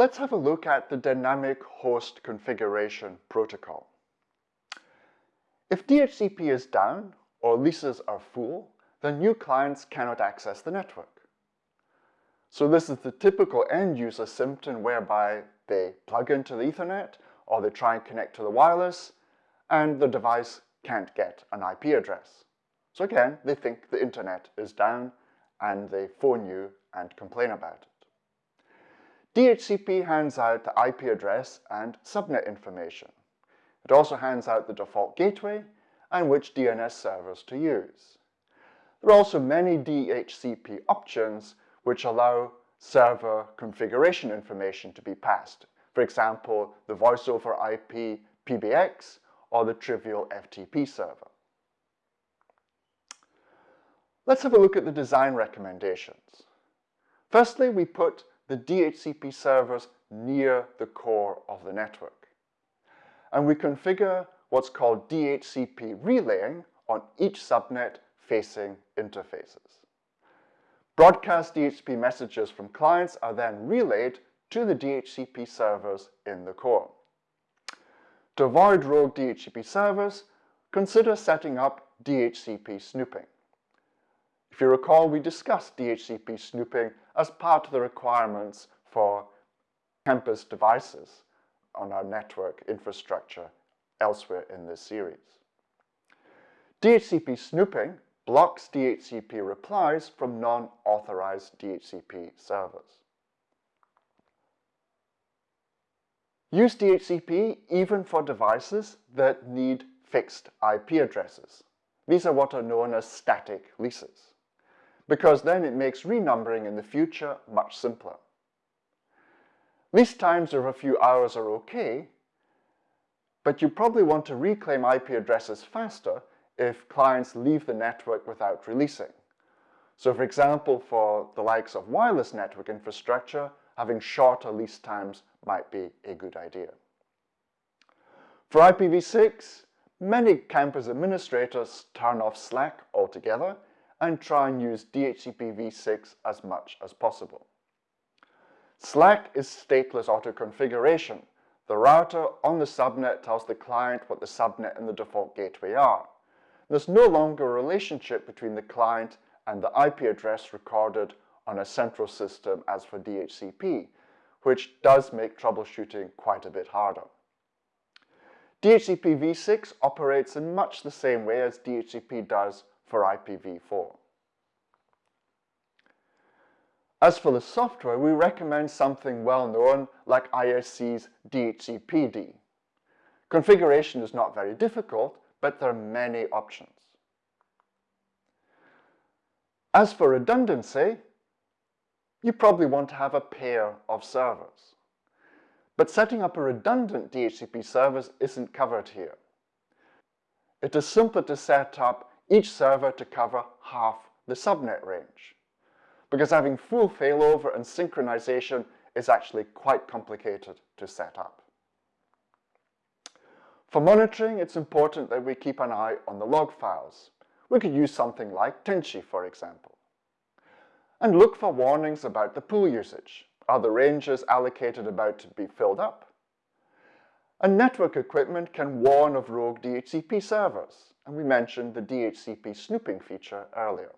Let's have a look at the dynamic host configuration protocol. If DHCP is down or leases are full, then new clients cannot access the network. So this is the typical end user symptom whereby they plug into the ethernet or they try and connect to the wireless and the device can't get an IP address. So again, they think the internet is down and they phone you and complain about it. DHCP hands out the IP address and subnet information. It also hands out the default gateway and which DNS servers to use. There are also many DHCP options which allow server configuration information to be passed. For example, the voice over IP PBX or the trivial FTP server. Let's have a look at the design recommendations. Firstly, we put the DHCP servers near the core of the network. And we configure what's called DHCP relaying on each subnet facing interfaces. Broadcast DHCP messages from clients are then relayed to the DHCP servers in the core. To avoid rogue DHCP servers, consider setting up DHCP snooping. If you recall, we discussed DHCP snooping as part of the requirements for campus devices on our network infrastructure elsewhere in this series. DHCP snooping blocks DHCP replies from non-authorized DHCP servers. Use DHCP even for devices that need fixed IP addresses. These are what are known as static leases, because then it makes renumbering in the future much simpler. Lease times of a few hours are okay, but you probably want to reclaim IP addresses faster if clients leave the network without releasing. So for example, for the likes of wireless network infrastructure, having shorter lease times might be a good idea. For IPv6, many campus administrators turn off SLAAC altogether and try and use DHCP v6 as much as possible. SLAAC is stateless auto-configuration. The router on the subnet tells the client what the subnet and the default gateway are. There's no longer a relationship between the client and the IP address recorded on a central system as for DHCP, which does make troubleshooting quite a bit harder. DHCP v6 operates in much the same way as DHCP does for IPv4. As for the software, we recommend something well known like ISC's DHCPD. Configuration is not very difficult, but there are many options. As for redundancy, you probably want to have a pair of servers. But setting up a redundant DHCP service isn't covered here. It is simpler to set up each server to cover half the subnet range, because having full failover and synchronization is actually quite complicated to set up. For monitoring, it's important that we keep an eye on the log files. We could use something like Tenshi, for example. And look for warnings about the pool usage. Are the ranges allocated about to be filled up? And network equipment can warn of rogue DHCP servers, and we mentioned the DHCP snooping feature earlier.